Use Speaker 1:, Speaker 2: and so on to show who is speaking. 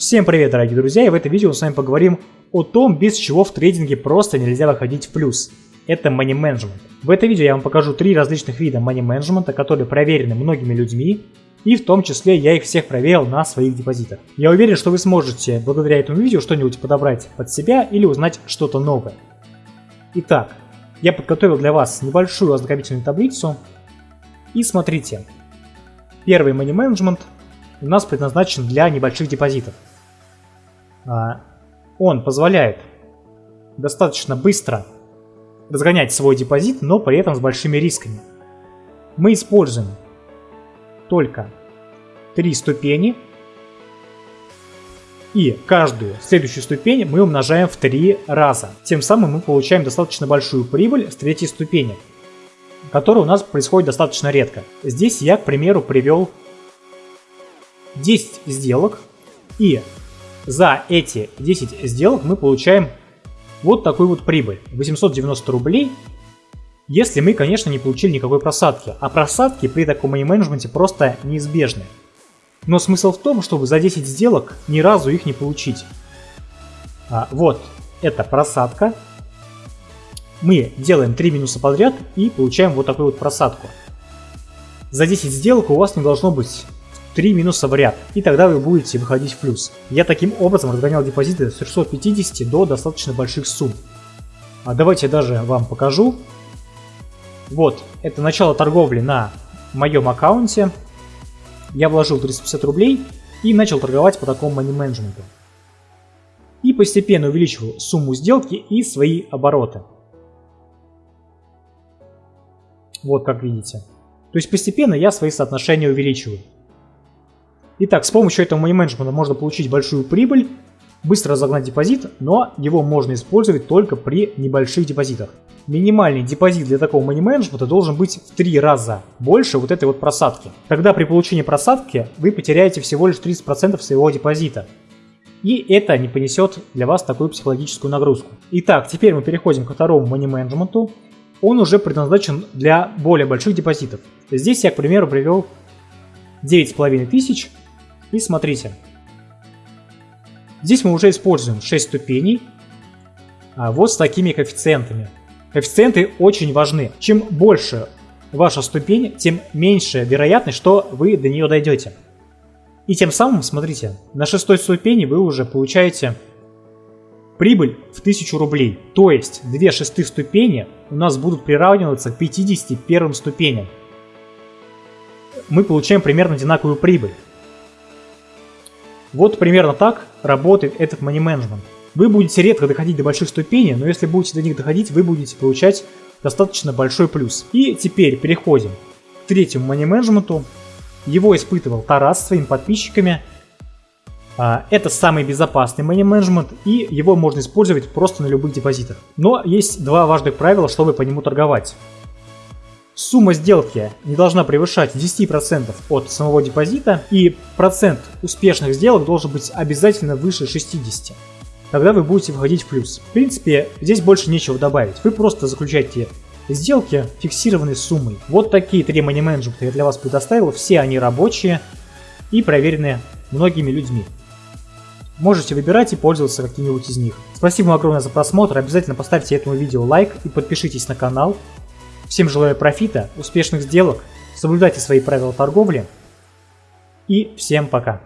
Speaker 1: Всем привет, дорогие друзья, и в этом видео мы с вами поговорим о том, без чего в трейдинге просто нельзя выходить в плюс. Это money management. В этом видео я вам покажу три различных вида money management, которые проверены многими людьми, и в том числе я их всех проверил на своих депозитах. Я уверен, что вы сможете благодаря этому видео что-нибудь подобрать под себя или узнать что-то новое. Итак, я подготовил для вас небольшую ознакомительную таблицу. И смотрите, первый money management у нас предназначен для небольших депозитов. А, он позволяет достаточно быстро разгонять свой депозит, но при этом с большими рисками. Мы используем только три ступени, и каждую следующую ступень мы умножаем в три раза. Тем самым мы получаем достаточно большую прибыль с третьей ступени, которая у нас происходит достаточно редко. Здесь я, к примеру, привел 10 сделок, и за эти 10 сделок мы получаем вот такую вот прибыль. 890 рублей, если мы, конечно, не получили никакой просадки. А просадки при таком money-менеджменте просто неизбежны. Но смысл в том, чтобы за 10 сделок ни разу их не получить. А, вот, это просадка. Мы делаем 3 минуса подряд и получаем вот такую вот просадку. За 10 сделок у вас не должно быть 3 минуса в ряд, и тогда вы будете выходить в плюс. Я таким образом разгонял депозиты с 350 до достаточно больших сумм. А давайте даже вам покажу. Вот, это начало торговли на моем аккаунте. Я вложил 350 рублей и начал торговать по такому money менеджменту. И постепенно увеличивал сумму сделки и свои обороты. Вот как видите. То есть постепенно я свои соотношения увеличиваю. Итак, с помощью этого money менеджмента можно получить большую прибыль, быстро разогнать депозит, но его можно использовать только при небольших депозитах. Минимальный депозит для такого money менеджмента должен быть в три раза больше вот этой вот просадки. Тогда при получении просадки вы потеряете всего лишь 30% своего депозита. И это не понесет для вас такую психологическую нагрузку. Итак, теперь мы переходим ко второму money менеджменту. Он уже предназначен для более больших депозитов. Здесь я, к примеру, привел 9500 и смотрите. Здесь мы уже используем 6 ступеней, а вот с такими коэффициентами. Коэффициенты очень важны. Чем больше ваша ступень, тем меньше вероятность, что вы до нее дойдете. И тем самым, смотрите, на шестой ступени вы уже получаете прибыль в 1000 рублей. То есть две шестых ступени у нас будут приравниваться к 51 ступеням. Мы получаем примерно одинаковую прибыль. Вот примерно так работает этот money management. Вы будете редко доходить до больших ступеней, но если будете до них доходить, вы будете получать достаточно большой плюс. И теперь переходим к третьему money management. Его испытывал Тарас своими подписчиками. А, это самый безопасный money management, и его можно использовать просто на любых депозитах. Но есть два важных правила, чтобы по нему торговать. Сумма сделки не должна превышать 10% от самого депозита, и процент успешных сделок должен быть обязательно выше 60%. Тогда вы будете выходить в плюс. В принципе, здесь больше нечего добавить. Вы просто заключаете сделки фиксированной суммой. Вот такие три money менеджмента я для вас предоставил. Все они рабочие и проверены многими людьми. Можете выбирать и пользоваться каким-нибудь из них. Спасибо вам огромное за просмотр. Обязательно поставьте этому видео лайк и подпишитесь на канал. Всем желаю профита, успешных сделок, соблюдайте свои правила торговли и всем пока.